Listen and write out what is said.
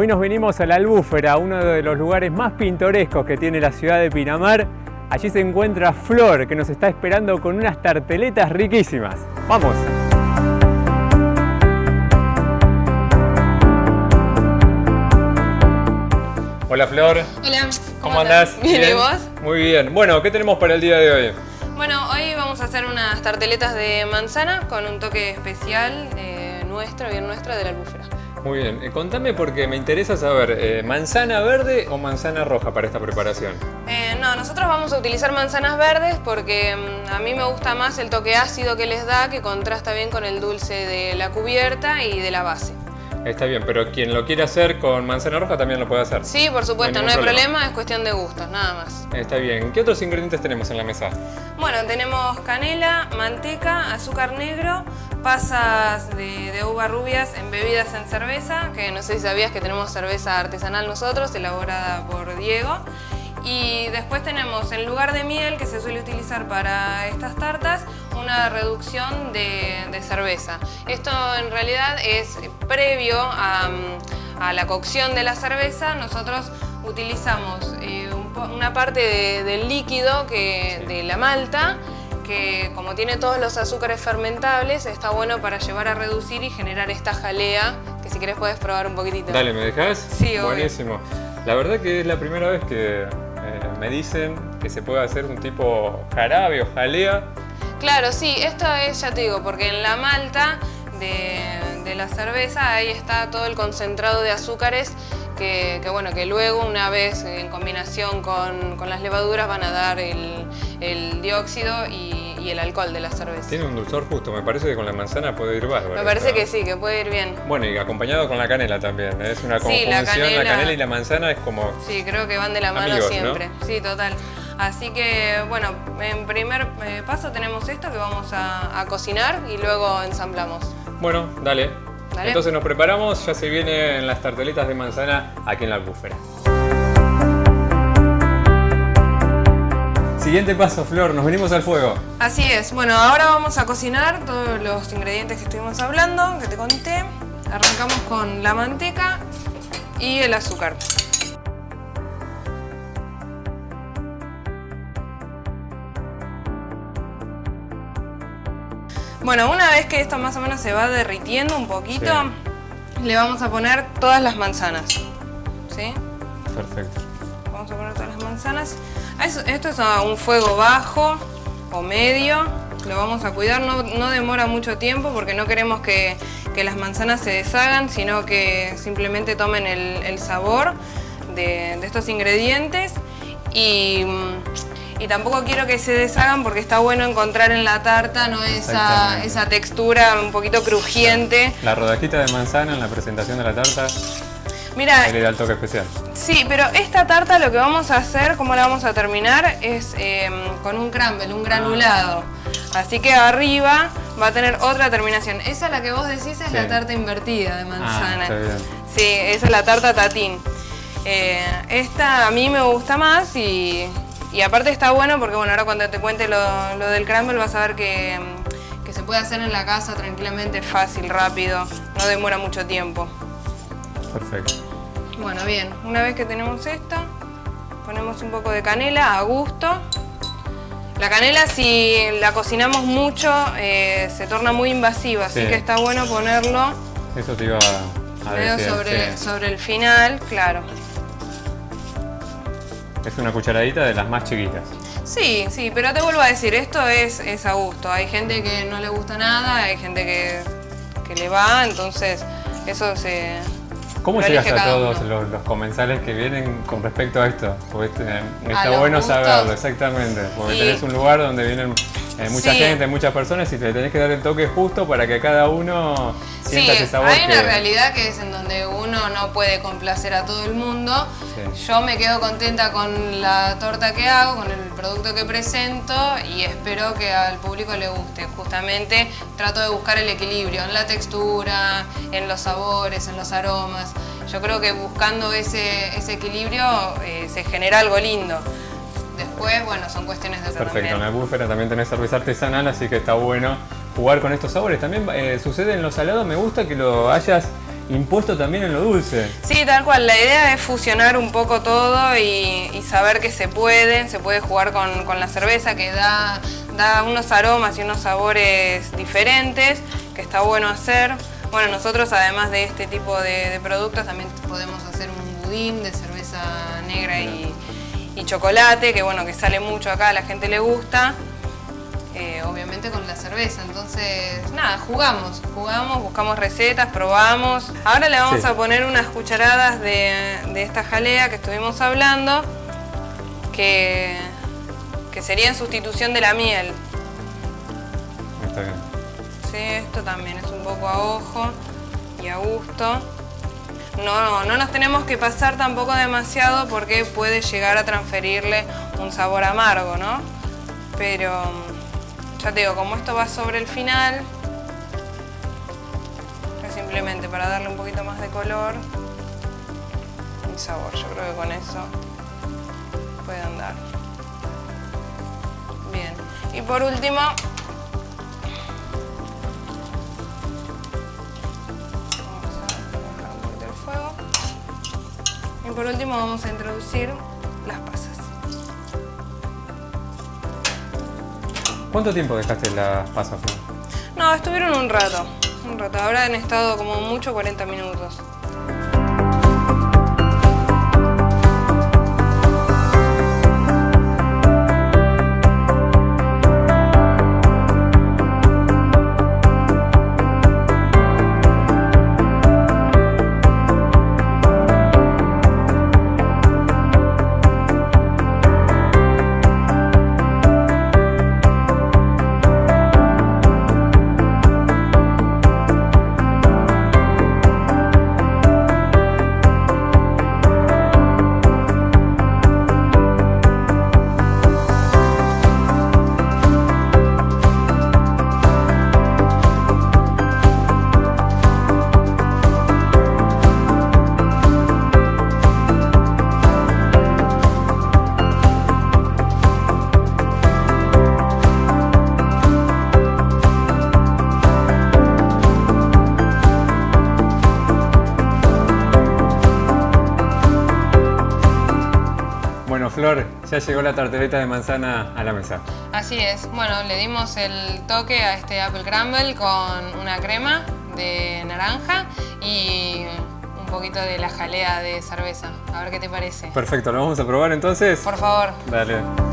Hoy nos venimos a la Albúfera, uno de los lugares más pintorescos que tiene la ciudad de Pinamar. Allí se encuentra Flor, que nos está esperando con unas tarteletas riquísimas. ¡Vamos! Hola Flor. Hola. ¿Cómo, andás? ¿Bien, y vos? Muy bien. Bueno, ¿qué tenemos para el día de hoy? Bueno, hoy vamos a hacer unas tarteletas de manzana con un toque especial eh, nuestro, bien nuestro, de la albúfera. Muy bien, eh, contame porque me interesa saber, eh, ¿manzana verde o manzana roja para esta preparación? Eh, no, nosotros vamos a utilizar manzanas verdes porque mm, a mí me gusta más el toque ácido que les da, que contrasta bien con el dulce de la cubierta y de la base. Está bien, pero quien lo quiera hacer con manzana roja también lo puede hacer. Sí, por supuesto, No no hay problema, es cuestión de gustos, nada más. Está bien. ¿Qué otros ingredientes tenemos en la mesa? Bueno, tenemos canela, manteca, azúcar negro, pasas de, de uva rubias embebidas en cerveza, que no sé si sabías que tenemos cerveza artesanal nosotros, elaborada por Diego. Y después tenemos, en lugar de miel, que se suele utilizar para estas tartas, una reducción de, de cerveza. Esto en realidad es previo a, a la cocción de la cerveza. Nosotros utilizamos eh, un una parte de- del líquido que, de la malta que como tiene todos los azúcares fermentables está bueno para llevar a reducir y generar esta jalea que si querés puedes probar un poquitito. Dale, ¿me dejas? Sí, obvio. Buenísimo. La verdad que es la primera vez que eh, me dicen que se puede hacer un tipo jarabe o jalea. Claro, sí, esto es, ya te digo, porque en la malta de, de la cerveza ahí está todo el concentrado de azúcares que, que, bueno, que luego una vez en combinación con, con las levaduras van a dar el, el dióxido y, y el alcohol de la cerveza. Tiene un dulzor justo, me parece que con la manzana puede ir bárbaro. Me parece que sí, que puede ir bien. Bueno, y acompañado con la canela también. ¿eh? Es una Sí, conjunción, la la, canela- canela y la manzana es como... Sí, creo que van de la mano Amigos, ¿no? siempre. Sí, total. Así que, bueno, en primer eh, paso tenemos esto que vamos a, a cocinar y luego ensamblamos. Bueno, dale. Dale. Entonces nos preparamos, ya se vienen las tarteletas de manzana aquí en la albúfera. Siguiente paso, Flor, nos venimos al fuego. Así es. Bueno, ahora vamos a cocinar todos los ingredientes que estuvimos hablando, que te conté. Arrancamos con la manteca y el azúcar. Bueno, una vez que esto más o menos se va derritiendo un poquito, le vamos a poner todas las manzanas. ¿Sí? Perfecto. Vamos a poner todas las manzanas. Esto es a un fuego bajo o medio. Lo vamos a cuidar, no, no demora mucho tiempo porque no queremos que, que las manzanas se deshagan, sino que simplemente tomen el, el sabor de, de estos ingredientes. Y, y tampoco quiero que se deshagan porque está bueno encontrar en la tarta ¿no? esa, esa textura un poquito crujiente. La rodajita de manzana en la presentación de la tarta Mira, le da el toque especial. Sí, pero esta tarta lo que vamos a hacer, cómo la vamos a terminar, es eh, con un crumble, un granulado. Así que arriba va a tener otra terminación. Esa la que vos decís es Sí. la tarta invertida de manzana. Ah, está bien. Sí, esa es la tarta tatín. Eh, esta a mí me gusta más y, y aparte está bueno porque bueno, ahora cuando te cuente lo, lo del crumble vas a ver que, que se puede hacer en la casa tranquilamente, fácil, rápido, no demora mucho tiempo. Perfecto. Bueno, bien, una vez que tenemos esto, ponemos un poco de canela a gusto. La canela si la cocinamos mucho eh, se torna muy invasiva, así Sí. que está bueno ponerlo Eso te iba a, decir. sobre, sí. sobre el final, claro. Es una cucharadita de las más chiquitas. Sí, sí, pero te vuelvo a decir, esto es, es a gusto. Hay gente que no le gusta nada, hay gente que, que le va, entonces eso se... ¿Cómo llegas a todos los, los comensales que vienen con respecto a esto? Porque eh, está bueno gustos. saberlo, exactamente. Porque Y- tenés un lugar donde vienen eh, mucha Sí. gente, muchas personas y te tenés que dar el toque justo para que cada uno sienta Sí, ese sabor hay una realidad que es en donde uno no puede complacer a todo el mundo. Sí. Yo me quedo contenta con la torta que hago, con el producto que presento y espero que al público le guste. Justamente trato de buscar el equilibrio en la textura, en los sabores, en los aromas. Yo creo que buscando ese, ese equilibrio eh, se genera algo lindo. Después, bueno, son cuestiones de Perfecto, en la búfera también tenés cerveza artesanal, así que está bueno jugar con estos sabores. También eh, sucede en los salados, me gusta que lo hayas impuesto también en lo dulce. Sí, tal cual. La idea es fusionar un poco todo y, saber que se puede, se puede jugar con, la cerveza que da, da unos aromas y unos sabores diferentes, que está bueno hacer. Bueno, nosotros además de este tipo de, productos también podemos hacer un budín de cerveza negra y, y chocolate, que bueno, que sale mucho acá, a la gente le gusta. Eh, obviamente con la cerveza. Entonces, nada, jugamos, jugamos, buscamos recetas, probamos. Ahora le vamos a poner unas cucharadas de, esta jalea que estuvimos hablando, que, que sería en sustitución de la miel. Está bien. Sí, esto también es un poco a ojo y a gusto. No, no nos tenemos que pasar tampoco demasiado porque puede llegar a transferirle un sabor amargo, ¿no? Pero ya te digo, como esto va sobre el final, es simplemente para darle un poquito más de color y sabor. Yo creo que con eso puede andar. Bien. Y por último, Y por último vamos a introducir las pasas. ¿Cuánto tiempo dejaste las pasas? No, estuvieron un rato. Un rato. Ahora han estado como mucho 40 minutos. Ya llegó la tarteleta de manzana a la mesa. Así es. Bueno, le dimos el toque a este Apple Crumble con una crema de naranja y un poquito de la jalea de cerveza. A ver qué te parece. Perfecto, ¿lo vamos a probar entonces? Por favor. Dale.